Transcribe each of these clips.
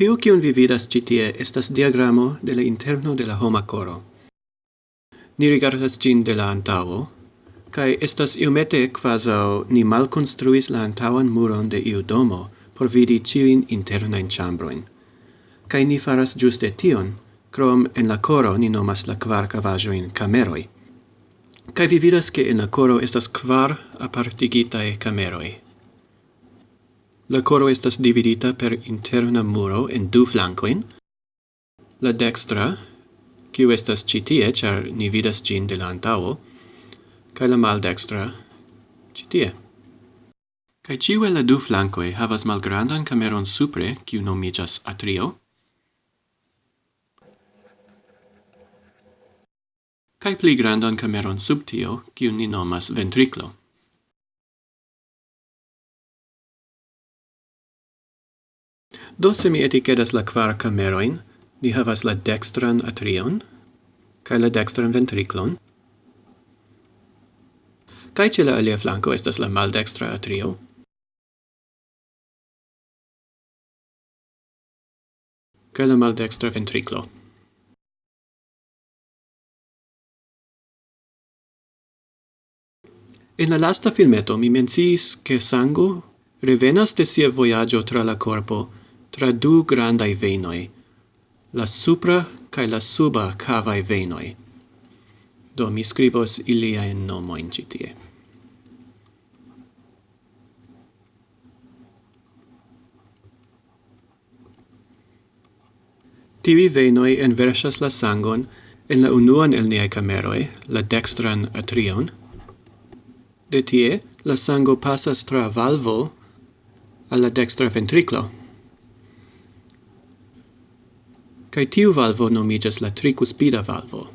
Tiu kiun vi vidas ĉi tie estas diagramo de la interno de la homa koro. Ni rigardas ĝin de la antaŭo kaj estas iomete kvazaŭ ni malkonstruis la antaŭan muron de iu domo por vidi ĉiujn internajn ĉambrojn. Kaj ni faras ĝuste tion, krom en la koro ni nomas la kvar kavaĵojn kameroj. Kaj vi vidas ke en la koro estas kvar apartigitaj kameroj. La coro estas dividita per interna muro en du flancoin. La dextra, kiu estas ĉi tie, ĉar ni vidas ĝin de la antaŭo, kaj la maldextra ĉi tie. Kaj ĉiu el la du flankoj havas malgrandan kameron supre, kiu nomiĝas atrio. Kaj pli grandan kameron sub tio, kiu ni nomas ventriklo. Do se mi etichetas la kvar cameroin, ni havas la dextran atrion, kaj la dextran ventriclon. kaj ce la alia flanco estas la maldextra atrio. kaj la maldextra ventriclo? En la lasta filmeto mi menciis che sango revenas de sia vojaĝo tra la corpo tra du grandai venoi, la supra cae la suba cavae venoi. Do mi scribos nomo nomoin citie. Tivi venoi enversas la sangon en la unuan el niai cameroi, la dextran atrion. De tie, la sango passas tra valvo alla dextra ventriclo, kai tiu valvo nomigas la tricuspida valvo.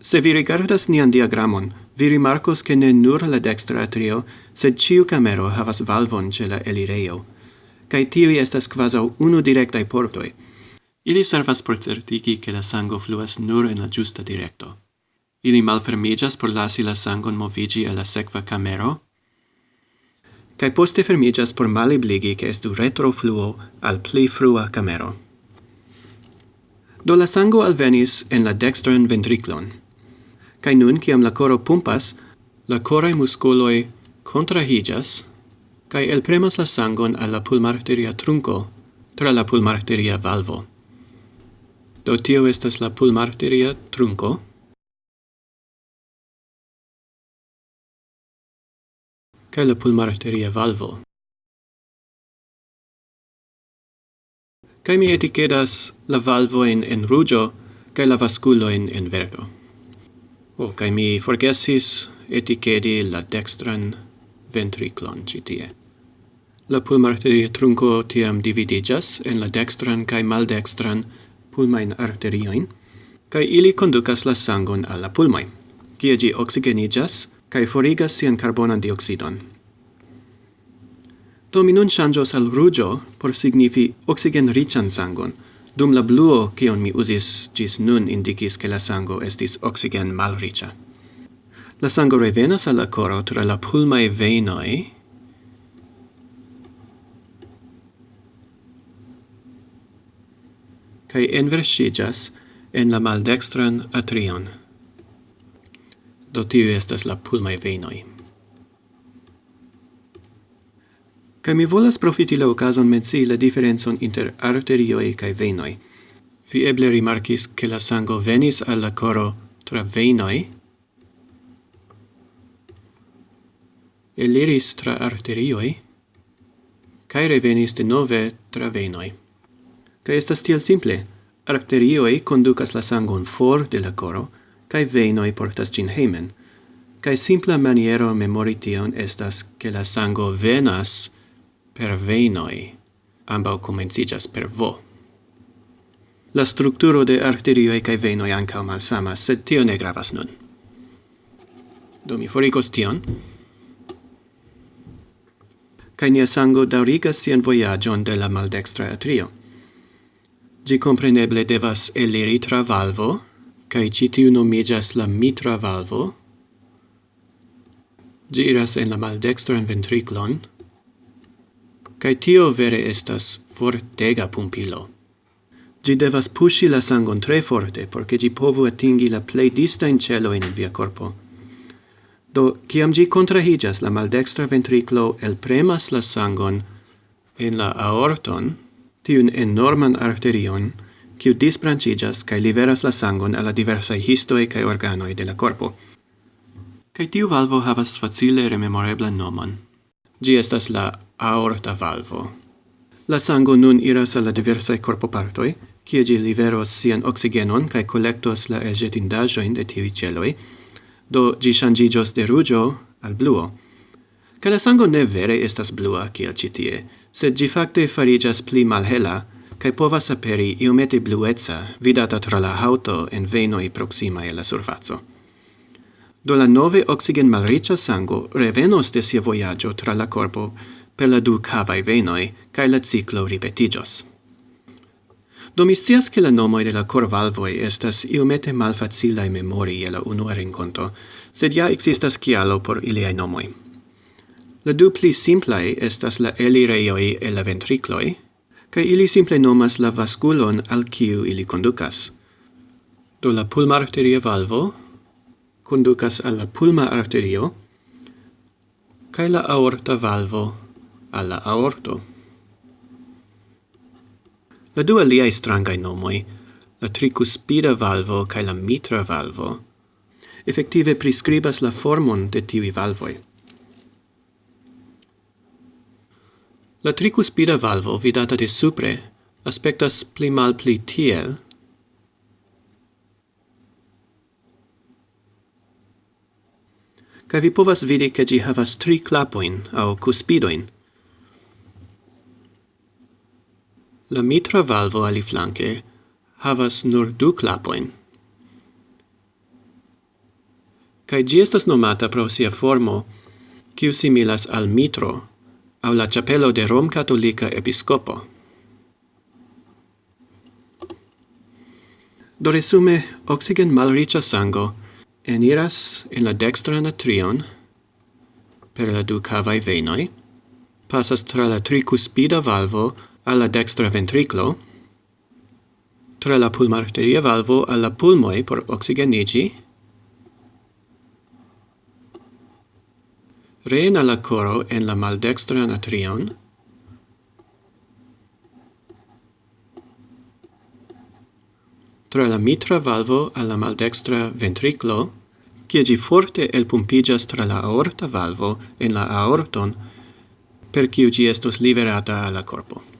Se vi rigardas nian diagramon, vi rimarcos che ne nur la dextra atrio, sed ciu camero havas valvon ce la elireio, cae tiui estas quasau unu directai portoi. Ili servas por certigi che la sango fluas nur en la giusta directo. Ili malfermigas por lasi la sangon movigi a la secva camero, cae poste fermigas por malibligi che estu retrofluo al pli frua camero. Do la sango alvenis en la dextran ventriclon, cae nun ciam la coro pumpas, la corae muscoloi contrahigas, cae elpremas la sangon alla pulmarteria trunco tra la pulmarteria valvo. Do tio estas la pulmarteria trunco, kaj la pulmarteria valvo. Kaj mi etikedas la valvoin en rujo kaj la vaskulojn en verdo. Oh, kaj mi forgesis etikedi la dextran ventriclon ĉi tie. La pulmarteria trunco tiam dividigas en la dextran cae maldextran pulmain arterioin, cae ili conducas la sangon alla pulmai, cie gi oxigenigas kai forigas sian carbonan dioxidon. Do mi nun changios al rugio por signifi oxigen rican sangon, dum la bluo kion mi usis gis nun indicis che la sango estis oxigen malrica. La sango revenas al la coro tra la pulmae venoi, kai enversigas en la maldextran atrion. Do tiu estas la pulmai venoi. Ca mi volas profiti la ocason menci la differenzon inter arterioi cae venoi. Vi eble rimarcis che la sango venis alla coro tra venoi, eliris tra arterioi, cae revenis de nove tra venoi. Ca estas tiel simple, arterioi conducas la sangon for de la coro, cae veinoi portas gin heimen, cae simpla maniero memori tion estas che la sango venas per veinoi, ambau comencijas per vo. La strukturo de arterioi cae venoi ancao malsamas, sed tio ne gravas nun. Do mi foricos tion. Cae nia sango daurigas sian voyagion de la maldextra atrio. Gi compreneble devas eliri tra valvo, kai citiu nomigas la mitra valvo. giras en la maldextran ventriclon, kai tio vere estas fortega pumpilo. Gi devas pushi la sangon tre forte, porce gi povu atingi la plei distain cielo in via corpo. Do, ciam gi contrahigas la maldextra ventriclo el premas la sangon en la aorton, tiun enorman arterion, kiu disbranĉiĝas kaj liveras la sangon al la diversaj histoj kaj organoj de la korpo. Kaj tiu valvo havas facile rememoreblan nomon. Ĝi estas la aorta valvo. La sango nun iras al la diversaj korpopartoj, kie ĝi liveros sian oksigenon kaj kolektos la elĵetindaĵojn de tiuj ĉeloj, do ĝi ŝanĝiĝos de ruĝo al bluo. Kaj la sango ne vere estas blua kiel ĉi tie, sed ĝi fakte fariĝas pli malhela, kai povas aperi iomete blueca, vidata tra la hauto en venoi proxima e la surfazo. Do la nove oxigen malricia sango revenos de sia voyaggio tra la corpo per la du cavae venoi, kai la ciclo ripetigios. Do mi scias che la nomoi de la corvalvoi estas iomete malfacilae memori e la unua rinconto, sed ja existas cialo por iliai nomoi. La du pli simplae estas la elireioi e la ventricloi, cae ili simple nomas la vasculon al kiu ili conducas. Do la pulma arteria valvo conducas al la pulma arterio, cae la aorta valvo alla aorto. La dua liai strangai nomoi, la tricuspida valvo cae la mitra valvo, effective prescribas la formon de tivi valvoi. La tricuspida valvo, vidata de supre, aspectas pli mal pli tiel, kaj vi povas vidi ke ĝi havas tri klapoin aŭ cuspidoin. La mitra valvo aliflanke havas nur du klapoin. Kaj ĝi estas nomata pro sia formo, kiu similas al mitro, au la chapelo de Rom Cattolica Episcopo. Do resume, oxigen malricia sango. Eniras in la dextra natrion per la du cavae venoi, passas tra la tricuspida valvo alla dextra ventriclo, tra la pulmarteria valvo alla pulmoi por oxigenigi, drena la coro en la maldextra natrion, tra la mitra valvo alla maldextra ventriclo, cie gi forte elpumpigas tra la aorta valvo en la aorton, per ciu gi estos liberata alla corpo.